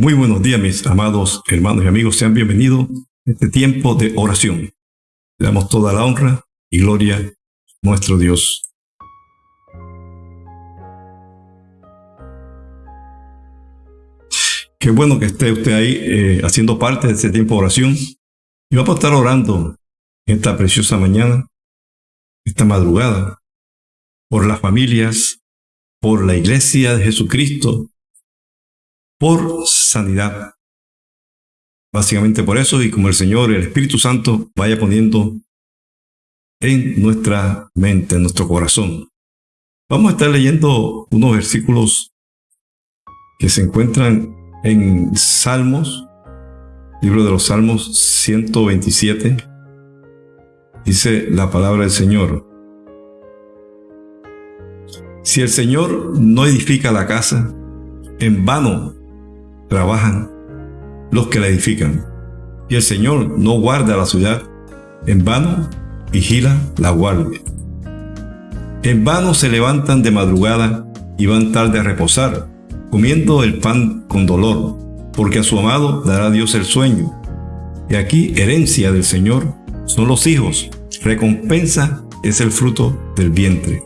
Muy buenos días, mis amados hermanos y amigos. Sean bienvenidos a este tiempo de oración. Le damos toda la honra y gloria a nuestro Dios. Qué bueno que esté usted ahí eh, haciendo parte de este tiempo de oración. Y vamos a estar orando esta preciosa mañana, esta madrugada, por las familias, por la iglesia de Jesucristo, por sanidad. Básicamente por eso y como el Señor, el Espíritu Santo vaya poniendo en nuestra mente, en nuestro corazón. Vamos a estar leyendo unos versículos que se encuentran en Salmos, libro de los Salmos 127. Dice la palabra del Señor. Si el Señor no edifica la casa, en vano trabajan los que la edifican. Y el Señor no guarda la ciudad, en vano vigila la guardia. En vano se levantan de madrugada y van tarde a reposar, comiendo el pan con dolor, porque a su amado dará Dios el sueño. Y aquí herencia del Señor son los hijos, recompensa es el fruto del vientre.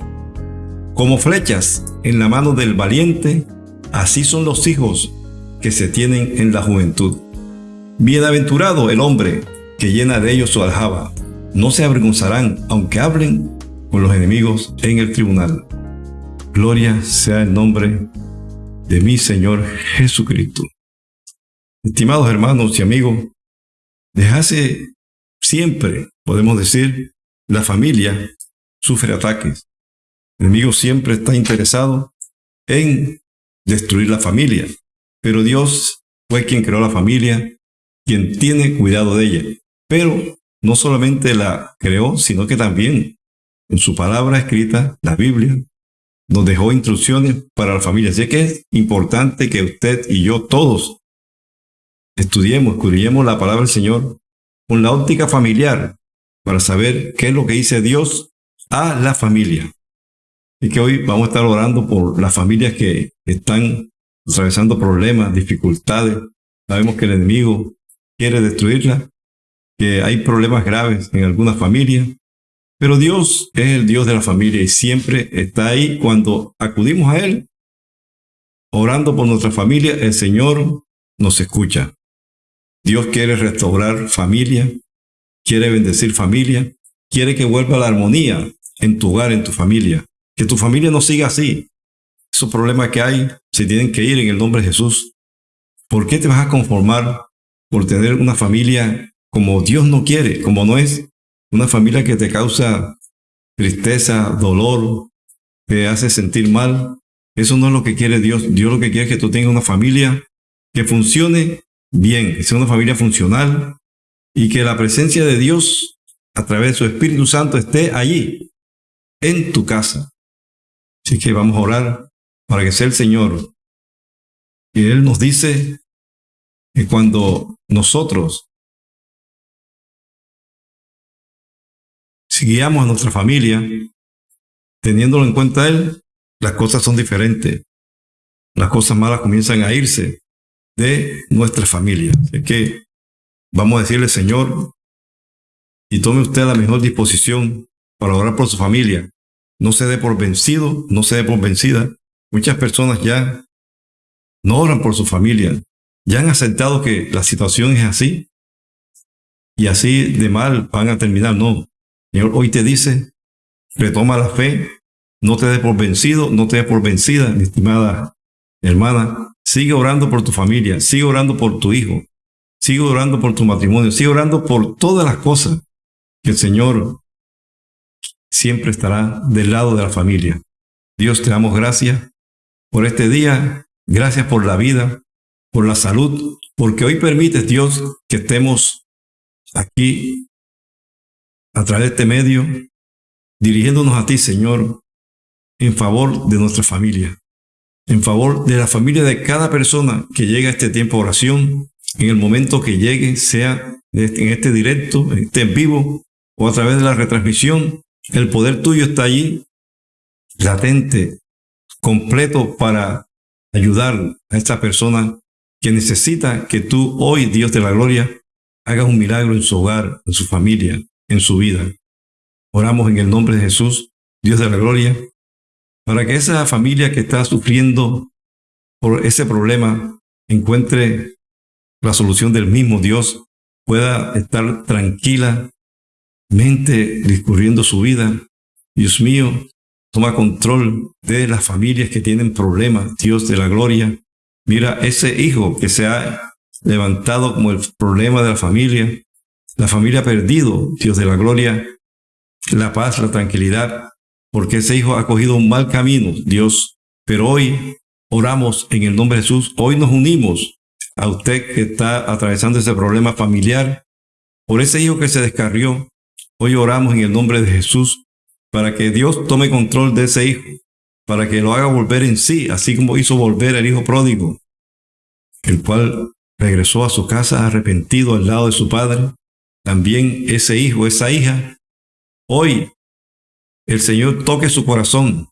Como flechas en la mano del valiente, así son los hijos que se tienen en la juventud. Bienaventurado el hombre que llena de ellos su aljaba. No se avergonzarán aunque hablen con los enemigos en el tribunal. Gloria sea el nombre de mi Señor Jesucristo. Estimados hermanos y amigos, desde siempre, podemos decir, la familia sufre ataques. El enemigo siempre está interesado en destruir la familia. Pero Dios fue quien creó la familia, quien tiene cuidado de ella. Pero no solamente la creó, sino que también en su palabra escrita, la Biblia, nos dejó instrucciones para la familia. Así que es importante que usted y yo todos estudiemos, escudriñemos la palabra del Señor con la óptica familiar para saber qué es lo que dice Dios a la familia. Y que hoy vamos a estar orando por las familias que están atravesando problemas, dificultades. Sabemos que el enemigo quiere destruirla, que hay problemas graves en algunas familias, pero Dios es el Dios de la familia y siempre está ahí cuando acudimos a Él, orando por nuestra familia, el Señor nos escucha. Dios quiere restaurar familia, quiere bendecir familia, quiere que vuelva la armonía en tu hogar, en tu familia. Que tu familia no siga así, esos problemas que hay se tienen que ir en el nombre de Jesús. ¿Por qué te vas a conformar por tener una familia como Dios no quiere, como no es? Una familia que te causa tristeza, dolor, te hace sentir mal. Eso no es lo que quiere Dios. Dios lo que quiere es que tú tengas una familia que funcione bien, que sea una familia funcional y que la presencia de Dios a través de su Espíritu Santo esté allí, en tu casa. Así que vamos a orar para que sea el Señor. Y Él nos dice que cuando nosotros si guiamos a nuestra familia, teniéndolo en cuenta Él, las cosas son diferentes. Las cosas malas comienzan a irse de nuestra familia. Así que vamos a decirle, Señor, y tome usted la mejor disposición para orar por su familia. No se dé por vencido, no se dé por vencida, Muchas personas ya no oran por su familia, ya han aceptado que la situación es así y así de mal van a terminar. No, Señor hoy te dice, retoma la fe, no te des por vencido, no te des por vencida, mi estimada hermana. Sigue orando por tu familia, sigue orando por tu hijo, sigue orando por tu matrimonio, sigue orando por todas las cosas que el Señor siempre estará del lado de la familia. Dios te damos gracias por este día. Gracias por la vida, por la salud, porque hoy permites, Dios, que estemos aquí a través de este medio, dirigiéndonos a ti, Señor, en favor de nuestra familia, en favor de la familia de cada persona que llega a este tiempo de oración, en el momento que llegue, sea en este directo, esté en vivo o a través de la retransmisión, el poder tuyo está allí, latente, completo para ayudar a esta persona que necesita que tú hoy, Dios de la gloria, hagas un milagro en su hogar, en su familia, en su vida. Oramos en el nombre de Jesús, Dios de la gloria, para que esa familia que está sufriendo por ese problema encuentre la solución del mismo Dios, pueda estar tranquila, mente discurriendo su vida. Dios mío, toma control de las familias que tienen problemas, Dios de la gloria. Mira ese hijo que se ha levantado como el problema de la familia, la familia perdido, Dios de la gloria, la paz, la tranquilidad, porque ese hijo ha cogido un mal camino, Dios. Pero hoy oramos en el nombre de Jesús, hoy nos unimos a usted que está atravesando ese problema familiar, por ese hijo que se descarrió. Hoy oramos en el nombre de Jesús para que Dios tome control de ese hijo, para que lo haga volver en sí, así como hizo volver el hijo pródigo, el cual regresó a su casa arrepentido al lado de su padre. También ese hijo, esa hija, hoy el Señor toque su corazón,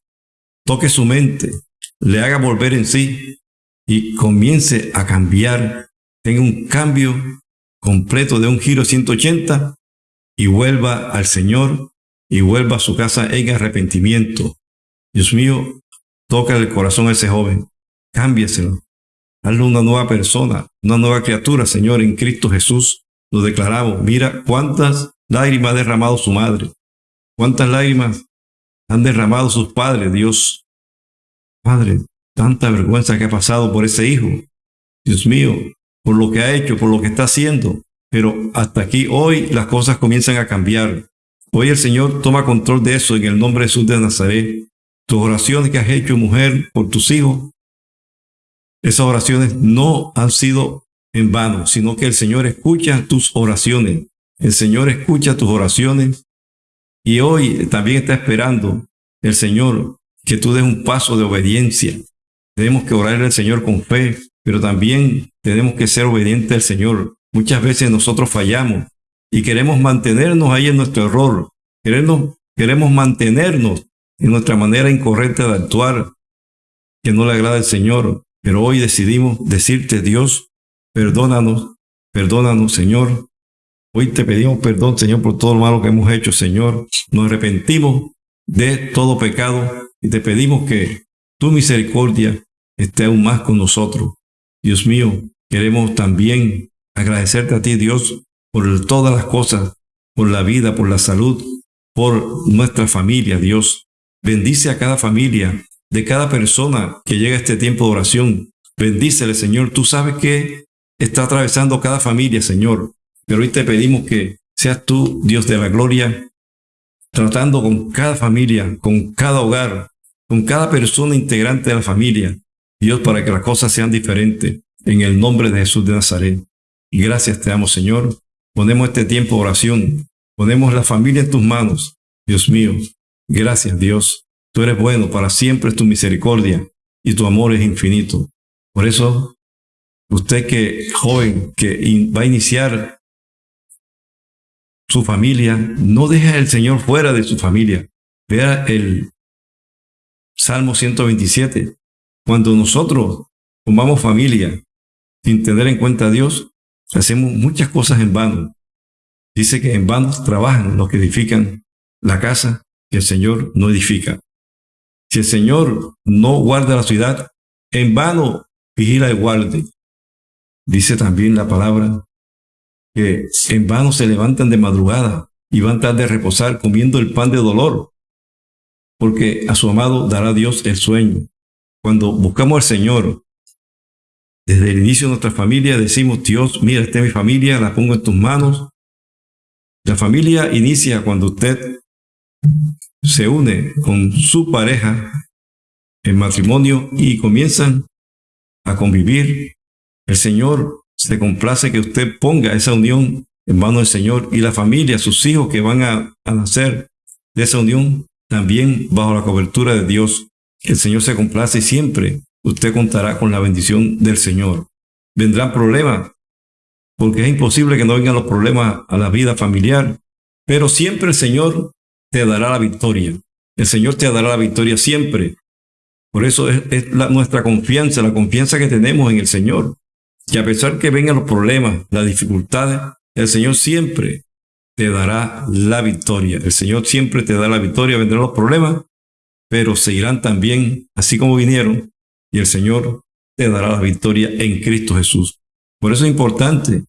toque su mente, le haga volver en sí y comience a cambiar, tenga un cambio completo de un giro 180 y vuelva al Señor y vuelva a su casa en arrepentimiento. Dios mío, toca el corazón a ese joven, cámbieselo, hazle una nueva persona, una nueva criatura, Señor, en Cristo Jesús. Lo declaramos, mira cuántas lágrimas ha derramado su madre, cuántas lágrimas han derramado sus padres, Dios. Padre, tanta vergüenza que ha pasado por ese hijo. Dios mío, por lo que ha hecho, por lo que está haciendo. Pero hasta aquí hoy las cosas comienzan a cambiar. Hoy el Señor toma control de eso en el nombre de Jesús de Nazaret. Tus oraciones que has hecho, mujer, por tus hijos, esas oraciones no han sido en vano, sino que el Señor escucha tus oraciones. El Señor escucha tus oraciones y hoy también está esperando el Señor que tú des un paso de obediencia. Tenemos que orarle al Señor con fe, pero también tenemos que ser obedientes al Señor. Muchas veces nosotros fallamos y queremos mantenernos ahí en nuestro error. Queremos, queremos mantenernos en nuestra manera incorrecta de actuar que no le agrada al Señor. Pero hoy decidimos decirte, Dios, perdónanos, perdónanos, Señor. Hoy te pedimos perdón, Señor, por todo lo malo que hemos hecho, Señor. Nos arrepentimos de todo pecado y te pedimos que tu misericordia esté aún más con nosotros. Dios mío, queremos también agradecerte a ti, Dios, por todas las cosas, por la vida, por la salud, por nuestra familia, Dios. Bendice a cada familia, de cada persona que llega a este tiempo de oración. Bendícele, Señor. Tú sabes que está atravesando cada familia, Señor. Pero hoy te pedimos que seas tú, Dios de la gloria, tratando con cada familia, con cada hogar, con cada persona integrante de la familia. Dios, para que las cosas sean diferentes. En el nombre de Jesús de Nazaret. Gracias te damos, Señor. Ponemos este tiempo de oración. Ponemos la familia en tus manos. Dios mío. Gracias, Dios. Tú eres bueno, para siempre es tu misericordia y tu amor es infinito. Por eso, usted que joven, que va a iniciar su familia, no deje al Señor fuera de su familia. Vea el Salmo 127. Cuando nosotros formamos familia sin tener en cuenta a Dios, hacemos muchas cosas en vano. Dice que en vano trabajan los que edifican la casa que el Señor no edifica. Si el Señor no guarda la ciudad, en vano vigila el guarde. Dice también la palabra que en vano se levantan de madrugada y van tarde a reposar comiendo el pan de dolor, porque a su amado dará Dios el sueño. Cuando buscamos al Señor, desde el inicio de nuestra familia decimos, Dios, mira, esta es mi familia, la pongo en tus manos. La familia inicia cuando usted se une con su pareja en matrimonio y comienzan a convivir, el Señor se complace que usted ponga esa unión en manos del Señor y la familia, sus hijos que van a, nacer de esa unión, también bajo la cobertura de Dios. El Señor se complace siempre usted contará con la bendición del Señor. Vendrán problemas, porque es imposible que no vengan los problemas a la vida familiar, pero siempre el Señor te dará la victoria. El Señor te dará la victoria siempre. Por eso es, nuestra confianza, la confianza que tenemos en el Señor. que a pesar que vengan los problemas, las dificultades, el Señor siempre te dará la victoria. El Señor siempre te da la victoria, vendrán los problemas, pero seguirán también así como vinieron, y el Señor te dará la victoria en Cristo Jesús. Por eso es importante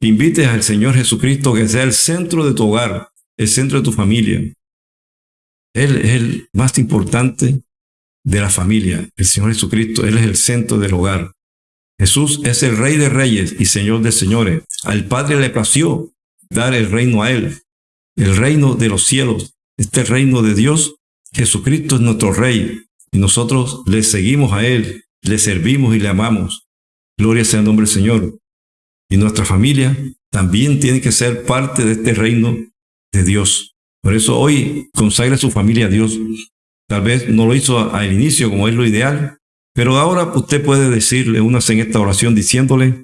que invites al Señor Jesucristo que sea el centro de tu hogar, el centro de tu familia. Él es el más importante de la familia, el Señor Jesucristo. Él es el centro del hogar. Jesús es el Rey de Reyes y Señor de Señores. Al Padre le plació dar el reino a Él, el reino de los cielos, este reino de Dios. Jesucristo es nuestro Rey y nosotros le seguimos a Él, le servimos y le amamos. Gloria sea el nombre del Señor. Y nuestra familia también tiene que ser parte de este reino de Dios. Por eso hoy consagra su familia a Dios. Tal vez no lo hizo al inicio como es lo ideal, pero ahora usted puede decirle unas en esta oración diciéndole,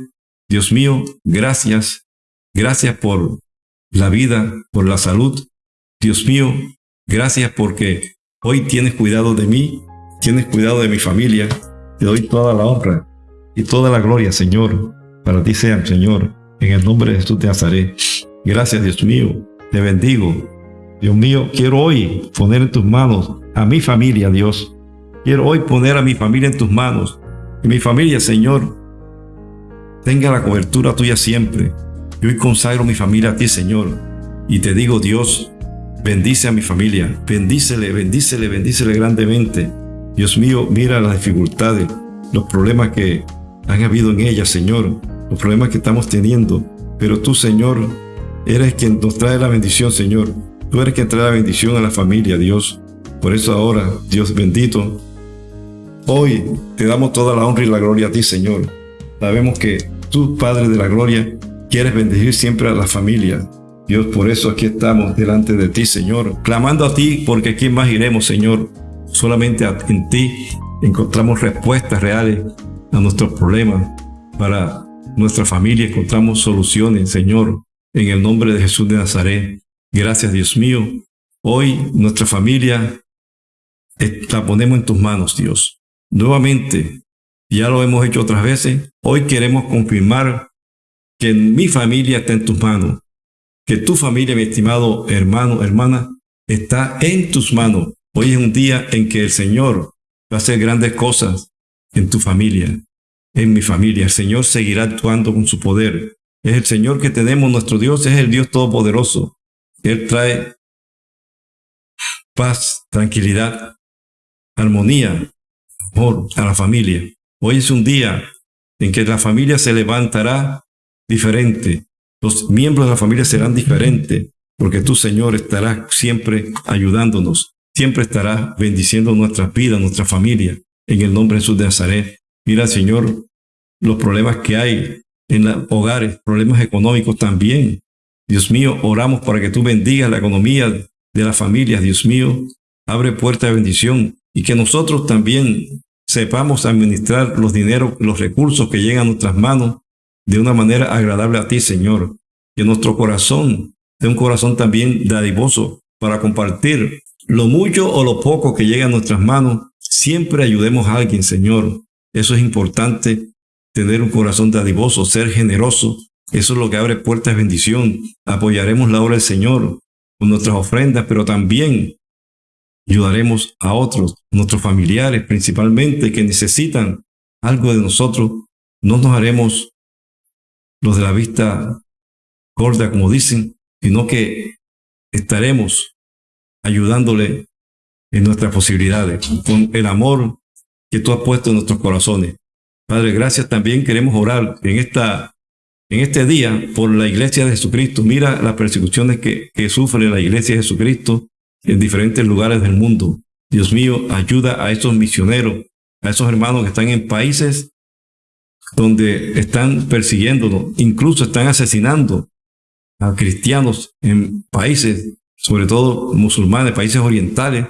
Dios mío, gracias, gracias por la vida, por la salud. Dios mío, gracias porque hoy tienes cuidado de mí, tienes cuidado de mi familia. Te doy toda la honra y toda la gloria, Señor. Para ti sea, Señor, en el nombre de Jesús de Nazaret. Gracias, Dios mío. Te bendigo. Dios mío, quiero hoy poner en tus manos a mi familia, Dios. Quiero hoy poner a mi familia en tus manos. Que mi familia, Señor, tenga la cobertura tuya siempre. Yo hoy consagro mi familia a ti, Señor. Y te digo, Dios, bendice a mi familia. Bendícele, bendícele, bendícele grandemente. Dios mío, mira las dificultades, los problemas que han habido en ella, Señor. Los problemas que estamos teniendo. Pero tú, Señor, eres quien nos trae la bendición, Señor. Tú eres quien trae la bendición a la familia, Dios. Por eso ahora, Dios bendito, hoy te damos toda la honra y la gloria a ti, Señor. Sabemos que tú, Padre de la Gloria, quieres bendecir siempre a la familia. Dios, por eso aquí estamos delante de ti, Señor, clamando a ti, porque ¿quién más iremos, Señor? Solamente en ti encontramos respuestas reales a nuestros problemas. Para nuestra familia encontramos soluciones, Señor, en el nombre de Jesús de Nazaret. Gracias, Dios mío. Hoy nuestra familia la ponemos en tus manos, Dios. Nuevamente, ya lo hemos hecho otras veces, hoy queremos confirmar que mi familia está en tus manos, que tu familia, mi estimado hermano, hermana, está en tus manos. Hoy es un día en que el Señor va a hacer grandes cosas en tu familia, en mi familia. El Señor seguirá actuando con su poder. Es el Señor que tenemos, nuestro Dios es el Dios Todopoderoso. Él trae paz, tranquilidad, armonía, amor a la familia. Hoy es un día en que la familia se levantará diferente. Los miembros de la familia serán diferentes, porque tú, Señor, estarás siempre ayudándonos, siempre estarás bendiciendo nuestras vidas, nuestra familia, en el nombre de Jesús de Nazaret. Mira, Señor, los problemas que hay en los hogares, problemas económicos también. Dios mío, oramos para que tú bendigas la economía de las familias, Dios mío. Abre puerta de bendición y que nosotros también sepamos administrar los dineros, los recursos que llegan a nuestras manos de una manera agradable a ti, Señor. Que nuestro corazón sea un corazón también dadivoso para compartir lo mucho o lo poco que llega a nuestras manos. Siempre ayudemos a alguien, Señor. Eso es importante, tener un corazón dadivoso, ser generoso. Eso es lo que abre puertas de bendición. Apoyaremos la obra del Señor con nuestras ofrendas, pero también ayudaremos a otros, nuestros familiares principalmente, que necesitan algo de nosotros. No nos haremos los de la vista gorda, como dicen, sino que estaremos ayudándole en nuestras posibilidades, con el amor que tú has puesto en nuestros corazones. Padre, gracias también queremos orar en, esta, en este día por la iglesia de Jesucristo. Mira las persecuciones que, que sufre la iglesia de Jesucristo en diferentes lugares del mundo. Dios mío, ayuda a esos misioneros, a esos hermanos que están en países donde están persiguiéndonos, incluso están asesinando a cristianos en países, sobre todo musulmanes, países orientales.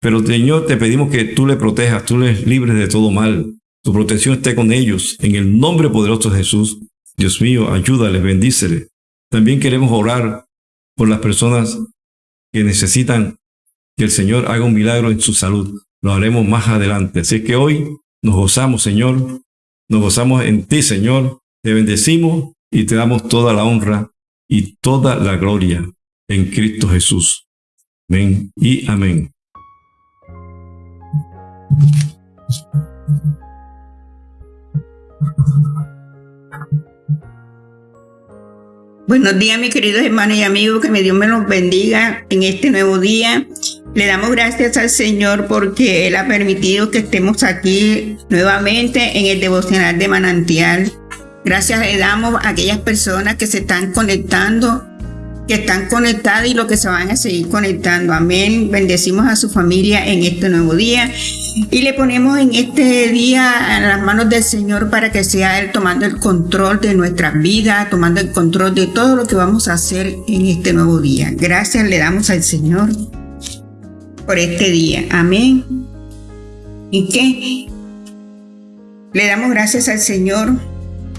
Pero Señor, te pedimos que tú les protejas, tú les libres de todo mal. Tu protección esté con ellos. En el nombre poderoso de Jesús, Dios mío, ayúdales, bendíceles. También queremos orar por las personas que necesitan que el Señor haga un milagro en su salud. Lo haremos más adelante. Así que hoy nos gozamos, Señor, Nos gozamos en ti, Señor. Te bendecimos y te damos toda la honra y toda la gloria en Cristo Jesús. Amén y amén. Buenos días, mis queridos hermanos y amigos, que me Dios me los bendiga en este nuevo día. Le damos gracias al Señor porque Él ha permitido que estemos aquí nuevamente en el devocional de manantial. Gracias le damos a aquellas personas que se están conectando que están conectadas y los que se van a seguir conectando. Amén. Bendecimos a su familia en este nuevo día y le ponemos en este día en las manos del Señor para que sea Él tomando el control de nuestra vida, tomando el control de todo lo que vamos a hacer en este nuevo día. Gracias le damos al Señor por este día. Amén. ¿Y qué? Le damos gracias al Señor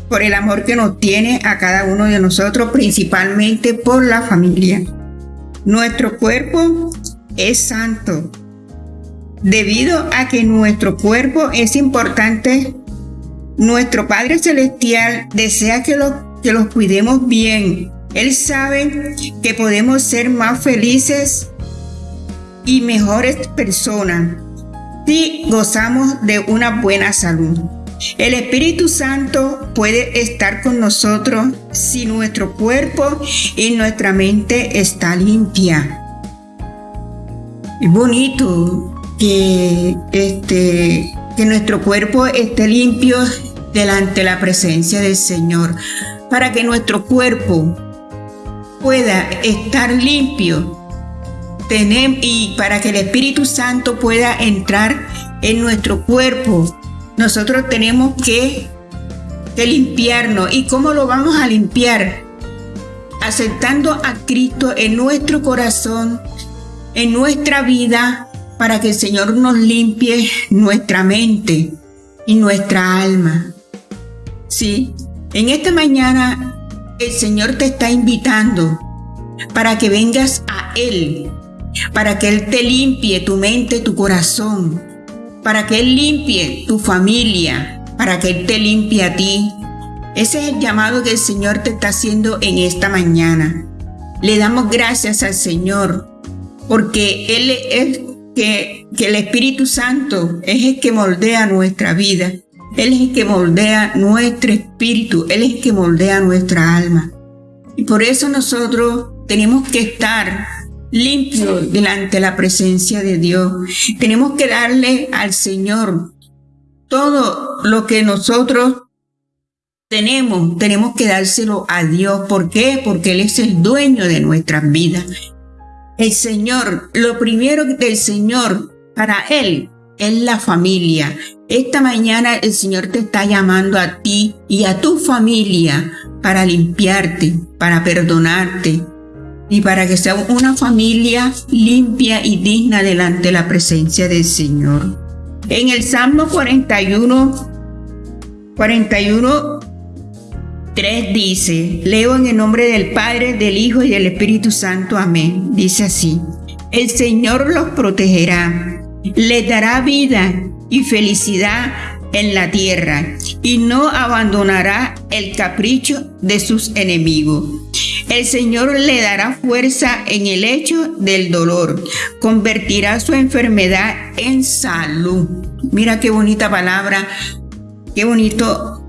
por el amor que nos tiene a cada uno de nosotros, principalmente por la familia. Nuestro cuerpo es santo. Debido a que nuestro cuerpo es importante, nuestro Padre Celestial desea que los, que los cuidemos bien. Él sabe que podemos ser más felices y mejores personas si gozamos de una buena salud. El Espíritu Santo puede estar con nosotros si nuestro cuerpo y nuestra mente está limpia. Es bonito que, este, que nuestro cuerpo esté limpio delante de la presencia del Señor, para que nuestro cuerpo pueda estar limpio y para que el Espíritu Santo pueda entrar en nuestro cuerpo nosotros tenemos que, limpiarnos. ¿Y cómo lo vamos a limpiar? Aceptando a Cristo en nuestro corazón, en nuestra vida, para que el Señor nos limpie nuestra mente y nuestra alma. Sí, en esta mañana el Señor te está invitando para que vengas a Él, para que Él te limpie tu mente, tu corazón, para que Él limpie tu familia, para que Él te limpie a ti. Ese es el llamado que el Señor te está haciendo en esta mañana. Le damos gracias al Señor porque Él es que, que el Espíritu Santo es el que moldea nuestra vida. Él es el que moldea nuestro espíritu. Él es el que moldea nuestra alma. Y por eso nosotros tenemos que estar limpio delante de la presencia de Dios. Tenemos que darle al Señor todo lo que nosotros tenemos, tenemos que dárselo a Dios. ¿Por qué? Porque Él es el dueño de nuestras vidas. El Señor, lo primero del Señor para Él es la familia. Esta mañana el Señor te está llamando a ti y a tu familia para limpiarte, para perdonarte, y para que sea una familia limpia y digna delante de la presencia del Señor. En el Salmo 41, 41, 3 dice, leo en el nombre del Padre, del Hijo y del Espíritu Santo, amén. Dice así, el Señor los protegerá, les dará vida y felicidad en la tierra y no abandonará el capricho de sus enemigos. El Señor le dará fuerza en el hecho del dolor, convertirá su enfermedad en salud. Mira qué bonita palabra, qué bonito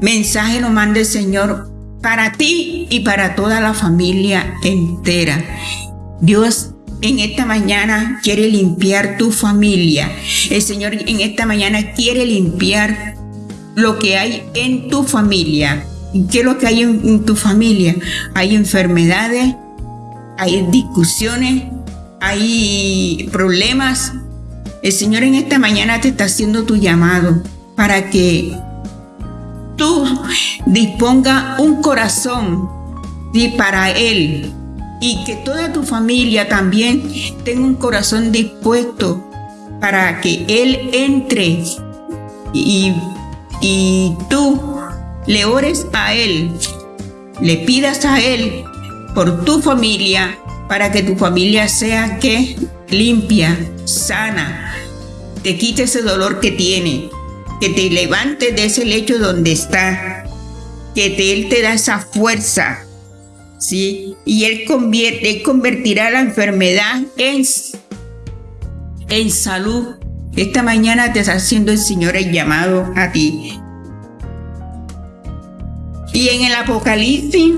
mensaje nos manda el Señor para ti y para toda la familia entera. Dios en esta mañana quiere limpiar tu familia. El Señor en esta mañana quiere limpiar lo que hay en tu familia. ¿Qué es lo que hay en, tu familia? Hay enfermedades, hay discusiones, hay problemas. El Señor en esta mañana te está haciendo tu llamado para que tú disponga un corazón para Él y que toda tu familia también tenga un corazón dispuesto para que Él entre y, y tú le ores a Él, le pidas a Él por tu familia, para que tu familia sea que limpia, sana, te quite ese dolor que tiene. que te levantes de ese lecho donde está, que te, Él te da esa fuerza, ¿sí? Y Él, convierte, convertirá la enfermedad en, en salud. Esta mañana te está haciendo el Señor el llamado a ti. Y en el Apocalipsis,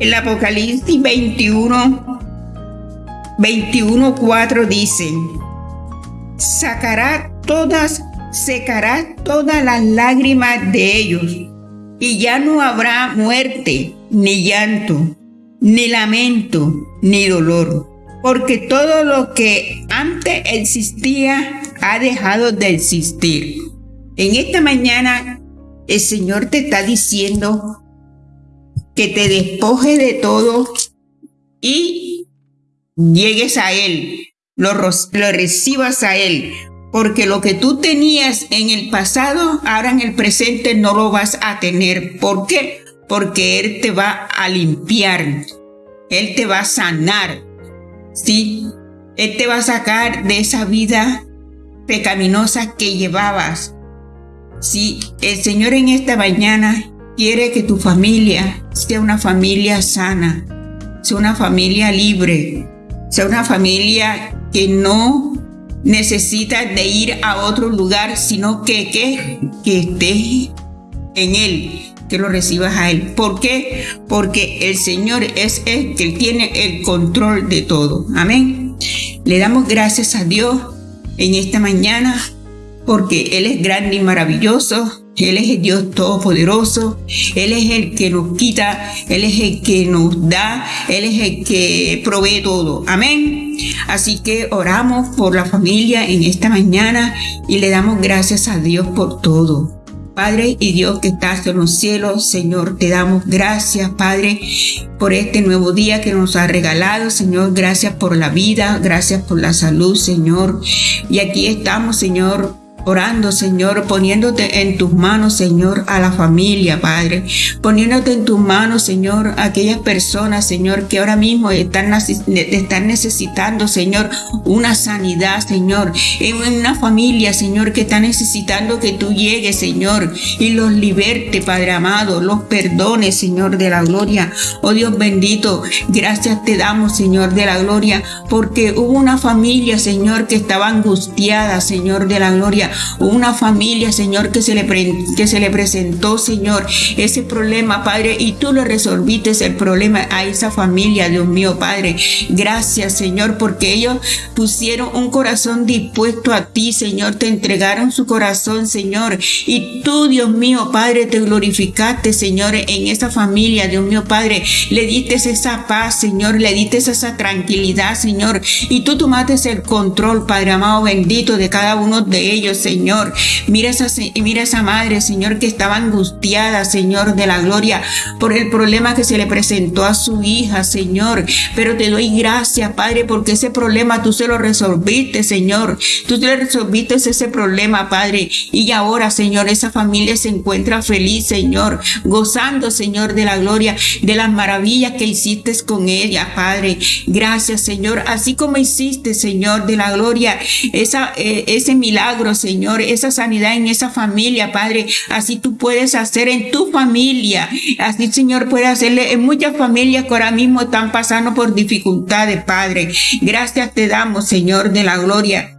el Apocalipsis 21, 21, 4 dice, sacará todas, secará todas las lágrimas de ellos, y ya no habrá muerte, ni llanto, ni lamento, ni dolor, porque todo lo que antes existía ha dejado de existir. En esta mañana el Señor te está diciendo que te despoje de todo y llegues a Él, lo, lo recibas a Él, porque lo que tú tenías en el pasado, ahora en el presente no lo vas a tener. ¿Por qué? Porque Él te va a limpiar, Él te va a sanar, ¿sí? Él te va a sacar de esa vida pecaminosa que llevabas. Sí, el Señor en esta mañana quiere que tu familia sea una familia sana, sea una familia libre, sea una familia que no necesita de ir a otro lugar, sino que, que, que estés en Él, que lo recibas a Él. ¿Por qué? Porque el Señor es el que tiene el control de todo. Amén. Le damos gracias a Dios en esta mañana porque Él es grande y maravilloso. Él es el Dios todopoderoso, Él es el que nos quita, Él es el que nos da, Él es el que provee todo. Amén. Así que oramos por la familia en esta mañana y le damos gracias a Dios por todo. Padre y Dios que estás en los cielos, Señor, te damos gracias, Padre, por este nuevo día que nos ha regalado, Señor. Gracias por la vida, gracias por la salud, Señor. Y aquí estamos, Señor orando, Señor, poniéndote en tus manos, Señor, a la familia, Padre, poniéndote en tus manos, Señor, a aquellas personas, Señor, que ahora mismo están, están necesitando, Señor, una sanidad, Señor, en una familia, Señor, que está necesitando que tú llegues, Señor, y los liberte, Padre amado, los perdones, Señor, de la gloria. Oh Dios bendito, gracias te damos, Señor, de la gloria, porque hubo una familia, Señor, que estaba angustiada, Señor, de la gloria una familia, Señor, que se le, que se le presentó, Señor, ese problema, Padre, y tú le resolviste el problema a esa familia, Dios mío, Padre. Gracias, Señor, porque ellos pusieron un corazón dispuesto a ti, Señor, te entregaron su corazón, Señor, y tú, Dios mío, Padre, te glorificaste, Señor, en esa familia, Dios mío, Padre, le diste esa paz, Señor, le diste esa tranquilidad, Señor, y tú tomaste el control, Padre amado, bendito de cada uno de ellos, Señor. Mira esa, mira esa madre, Señor, que estaba angustiada, Señor, de la gloria por el problema que se le presentó a su hija, Señor. Pero te doy gracias, Padre, porque ese problema tú se lo resolviste, Señor. Tú te resolviste ese problema, Padre. Y ahora, Señor, esa familia se encuentra feliz, Señor, gozando, Señor, de la gloria, de las maravillas que hiciste con ella, Padre. Gracias, Señor. Así como hiciste, Señor, de la gloria, eh, ese milagro, Señor Señor, esa sanidad en esa familia, Padre. Así tú puedes hacer en tu familia. Así, Señor, puede hacerle en muchas familias que ahora mismo están pasando por dificultades, Padre. Gracias te damos, Señor, de la gloria.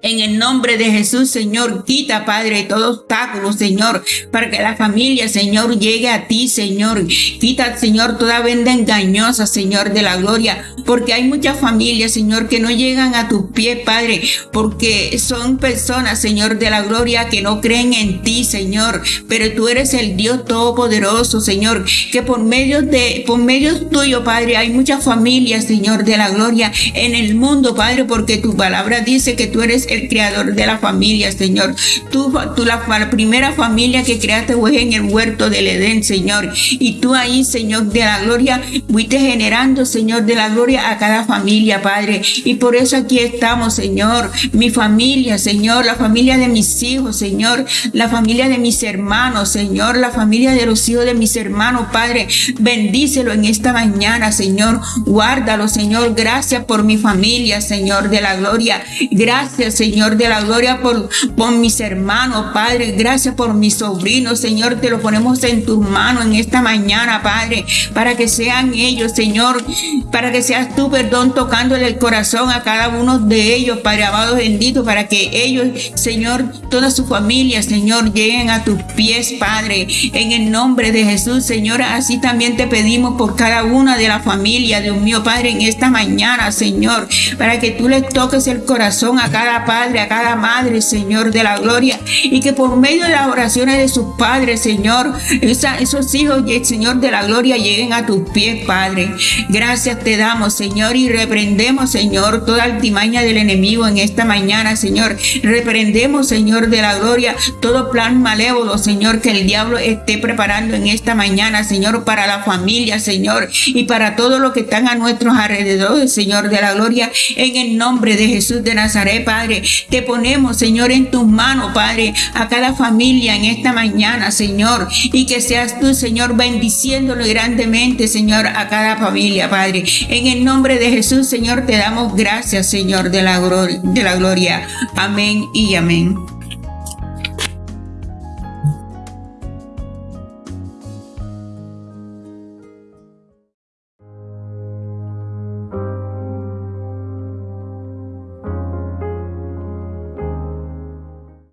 En el nombre de Jesús, Señor, quita, Padre, todo obstáculo, Señor, para que la familia, Señor, llegue a ti, Señor. Quita, Señor, toda venda engañosa, Señor, de la gloria, porque hay muchas familias, Señor, que no llegan a tus pies, Padre, porque son personas, Señor, de la gloria, que no creen en ti, Señor, pero tú eres el Dios todopoderoso, Señor, que por medio de, por medio tuyo, Padre, hay muchas familias, Señor, de la gloria en el mundo, Padre, porque tu palabra dice que tú eres el creador de la familia, Señor. Tú, tú la, primera familia que creaste fue en el huerto del Edén, Señor. Y tú ahí, Señor, de la gloria, fuiste generando, Señor, de la gloria a cada familia, Padre. Y por eso aquí estamos, Señor. Mi familia, Señor, la familia de mis hijos, Señor, la familia de mis hermanos, Señor, la familia de los hijos de mis hermanos, Padre. Bendícelo en esta mañana, Señor. Guárdalo, Señor. Gracias por mi familia, Señor, de la gloria. Gracias, Señor de la gloria, por, por mis hermanos, Padre. Gracias por mis sobrinos, Señor. Te lo ponemos en tus manos en esta mañana, Padre, para que sean ellos, Señor, para que seas tú, perdón, tocándole el corazón a cada uno de ellos, Padre amado bendito, para que ellos, Señor, toda su familia, Señor, lleguen a tus pies, Padre, en el nombre de Jesús, Señor. Así también te pedimos por cada una de la familia, Dios mío, Padre, en esta mañana, Señor, para que tú le toques el corazón a cada padre, a cada madre, Señor, de la gloria, y que por medio de las oraciones de sus padres, Señor, esos hijos, Señor, de la gloria, lleguen a tus pies, Padre. Gracias te damos, Señor, y reprendemos, Señor, toda altimaña del enemigo en esta mañana, Señor. Reprendemos, Señor, de la gloria, todo plan malévolo, Señor, que el diablo esté preparando en esta mañana, Señor, para la familia, Señor, y para todo lo que están a nuestros alrededores, Señor, de la gloria, en el nombre de Jesús de Nazaret, Padre. Te ponemos, Señor, en tus manos, Padre, a cada familia en esta mañana, Señor, y que seas tú, Señor, bendiciéndolo grandemente, Señor, a cada familia, Padre. En el nombre de Jesús, Señor, te damos gracias, Señor, de la, de la gloria. Amén y amén.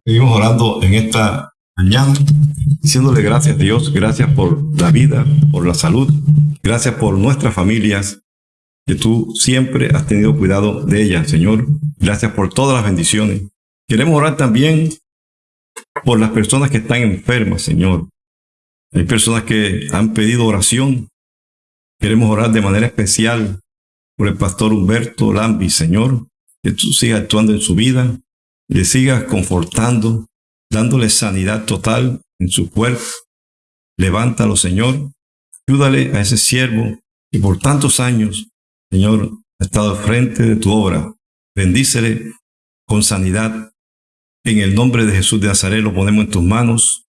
Seguimos orando en esta mañana, diciéndole gracias a Dios, gracias por la vida, por la salud, gracias por nuestras familias, que tú siempre has tenido cuidado de ellas, Señor. Gracias por todas las bendiciones. Queremos orar también por las personas que están enfermas, Señor. Hay personas que han pedido oración. Queremos orar de manera especial por el pastor Humberto Lambi, Señor, que tú sigas actuando en su vida, le sigas confortando, dándole sanidad total en su cuerpo. Levántalo, Señor. Ayúdale a ese siervo que por tantos años, Señor, ha estado frente de tu obra. Bendícele con sanidad. En el nombre de Jesús de Nazaret lo ponemos en tus manos.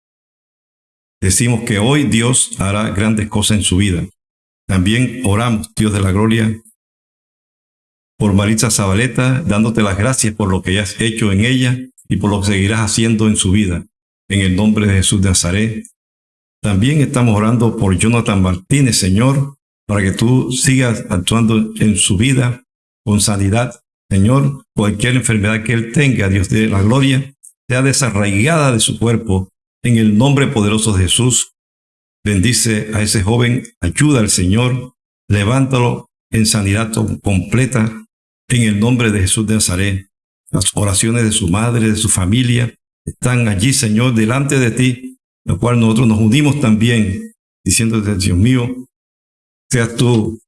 Decimos que hoy Dios hará grandes cosas en su vida. También oramos, Dios de la gloria, por Maritza Zabaleta, dándote las gracias por lo que has hecho en ella y por lo que seguirás haciendo en su vida. En el nombre de Jesús de Nazaret. También estamos orando por Jonathan Martínez, Señor, para que tú sigas actuando en su vida con sanidad. Señor, cualquier enfermedad que él tenga, Dios de la gloria, sea desarraigada de su cuerpo. En el nombre poderoso de Jesús, bendice a ese joven, ayuda al Señor, levántalo en sanidad completa en el nombre de Jesús de Nazaret. Las oraciones de su madre, de su familia, están allí, Señor, delante de ti, lo cual nosotros nos unimos también, diciéndote, Dios mío, seas tú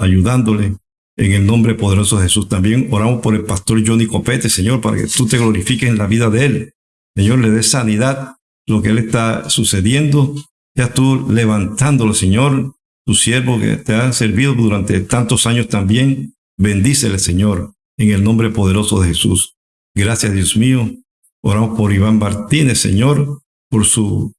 ayudándole en el nombre poderoso de Jesús. También oramos por el pastor Johnny Copete, Señor, para que tú te glorifiques en la vida de él. Señor, le dé sanidad lo que él está sucediendo. Seas tú levantándolo, Señor, tu siervo que te ha servido durante tantos años también. Bendícele, Señor, en el nombre poderoso de Jesús. Gracias, Dios mío. Oramos por Iván Martínez, Señor, por su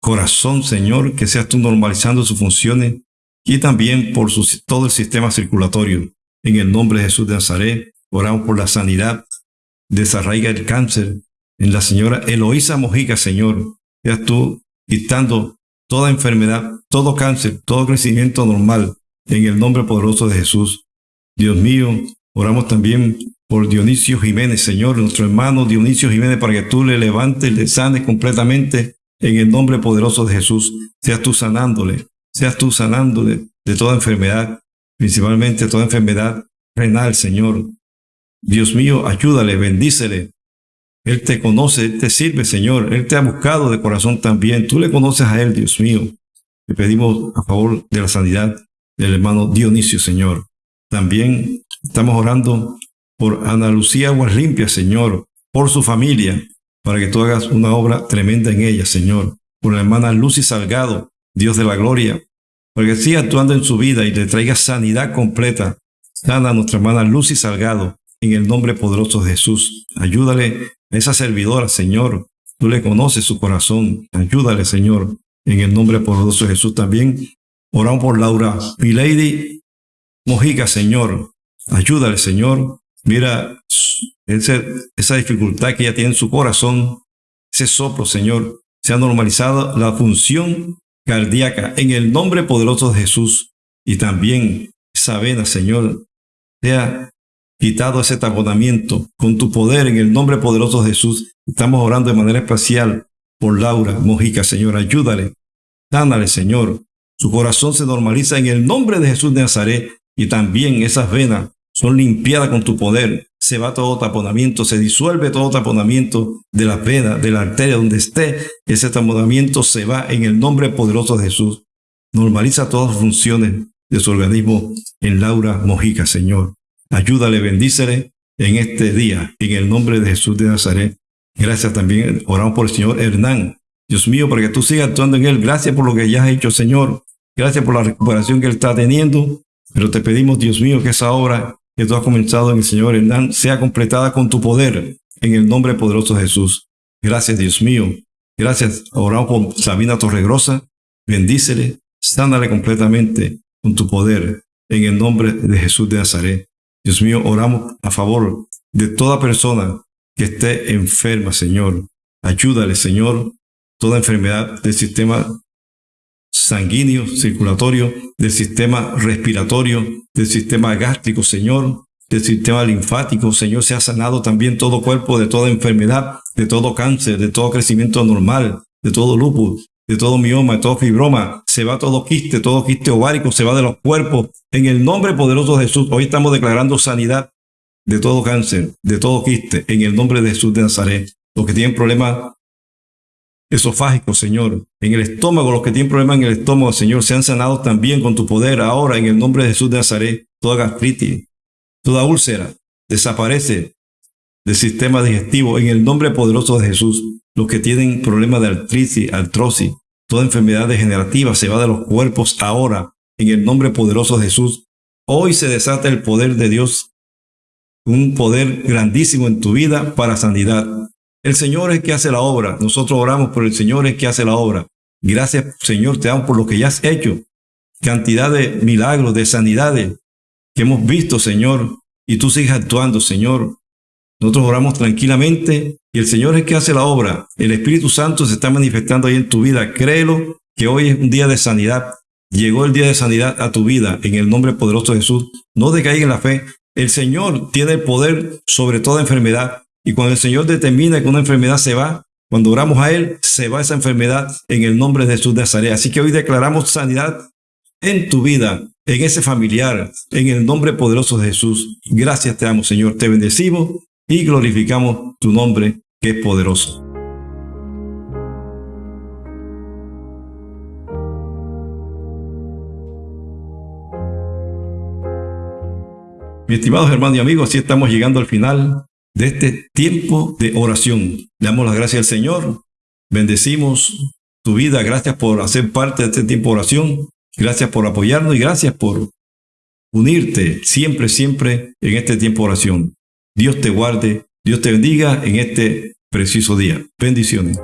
corazón, Señor, que seas tú normalizando sus funciones y también por su, todo el sistema circulatorio. En el nombre de Jesús de Nazaret, oramos por la sanidad, desarraiga el cáncer en la señora Eloísa Mojica, Señor. Seas tú quitando toda enfermedad, todo cáncer, todo crecimiento normal, en el nombre poderoso de Jesús. Dios mío, oramos también por Dionisio Jiménez, Señor, nuestro hermano Dionisio Jiménez, para que tú le levantes, le sanes completamente en el nombre poderoso de Jesús. Seas tú sanándole, seas tú sanándole de toda enfermedad, principalmente toda enfermedad renal, Señor. Dios mío, ayúdale, bendícele. Él te conoce, Él te sirve, Señor. Él te ha buscado de corazón también. Tú le conoces a Él, Dios mío. Le pedimos a favor de la sanidad del hermano Dionisio, Señor. También estamos orando por Ana Lucía Aguas Limpias, Señor, por su familia, para que tú hagas una obra tremenda en ella, Señor. Por la hermana Lucy Salgado, Dios de la gloria, para que siga actuando en su vida y le traiga sanidad completa. Sana a nuestra hermana Lucy Salgado, en el nombre poderoso de Jesús. Ayúdale a esa servidora, Señor. Tú le conoces su corazón. Ayúdale, Señor, en el nombre poderoso de Jesús también. Oramos por Laura Milady Mojica, Señor. Ayúdale, Señor. Mira esa dificultad que ella tiene en su corazón, ese soplo, Señor. Se ha normalizado la función cardíaca en el nombre poderoso de Jesús. Y también esa vena, Señor, sea quitado ese taponamiento con tu poder en el nombre poderoso de Jesús. Estamos orando de manera especial por Laura Mojica, Señor. Ayúdale, dánale, Señor. Su corazón se normaliza en el nombre de Jesús de Nazaret y también esas venas son limpiadas con tu poder. Se va todo taponamiento, se disuelve todo taponamiento de la venas, de la arteria donde esté. Ese taponamiento se va en el nombre poderoso de Jesús. Normaliza todas las funciones de su organismo en Laura Mojica, Señor. Ayúdale, bendícele en este día, en el nombre de Jesús de Nazaret. Gracias también, oramos por el Señor Hernán. Dios mío, para que tú sigas actuando en él. Gracias por lo que ya has hecho, Señor. Gracias por la recuperación que él está teniendo. Pero te pedimos, Dios mío, que esa obra que tú has comenzado en el Señor Hernán sea completada con tu poder, en el nombre poderoso de Jesús. Gracias, Dios mío. Gracias. Oramos por Sabina Torregrosa. Bendícele, sánale completamente con tu poder, en el nombre de Jesús de Nazaret. Dios mío, oramos a favor de toda persona que esté enferma, Señor. Ayúdale, Señor, toda enfermedad del sistema sanguíneo, circulatorio, del sistema respiratorio, del sistema gástrico, Señor, del sistema linfático, Señor, se ha sanado también todo cuerpo de toda enfermedad, de todo cáncer, de todo crecimiento normal, de todo lupus, de todo mioma, de todo fibroma, se va todo quiste, todo quiste ovárico, se va de los cuerpos. En el nombre poderoso de Jesús, hoy estamos declarando sanidad de todo cáncer, de todo quiste, en el nombre de Jesús de Nazaret. Los que tienen problemas esofágicos, Señor, en el estómago, los que tienen problemas en el estómago, Señor, se han sanado también con tu poder ahora, en el nombre de Jesús de Nazaret. Toda gastritis, toda úlcera, desaparece del sistema digestivo en el nombre poderoso de Jesús los que tienen problemas de artritis, artrosis, toda enfermedad degenerativa se va de los cuerpos ahora, en el nombre poderoso de Jesús. Hoy se desata el poder de Dios, un poder grandísimo en tu vida para sanidad. El Señor es que hace la obra. Nosotros oramos, por el Señor es que hace la obra. Gracias, Señor, te damos por lo que ya has hecho. Cantidad de milagros, de sanidades que hemos visto, Señor. Y tú sigues actuando, Señor. Nosotros oramos tranquilamente y el Señor es el que hace la obra. El Espíritu Santo se está manifestando ahí en tu vida. Créelo que hoy es un día de sanidad. Llegó el día de sanidad a tu vida en el nombre poderoso de Jesús. No decaiga en la fe. El Señor tiene el poder sobre toda enfermedad. Y cuando el Señor determina que una enfermedad se va, cuando oramos a Él, se va esa enfermedad en el nombre de Jesús de Nazaret. Así que hoy declaramos sanidad en tu vida, en ese familiar, en el nombre poderoso de Jesús. Gracias te amo, Señor. Te bendecimos y glorificamos tu nombre que es poderoso. Mis estimados hermanos y amigos, así estamos llegando al final de este tiempo de oración. Le damos las gracias al Señor, bendecimos tu vida, gracias por hacer parte de este tiempo de oración, gracias por apoyarnos y gracias por unirte siempre, siempre en este tiempo de oración. Dios te guarde, Dios te bendiga en este preciso día. Bendiciones.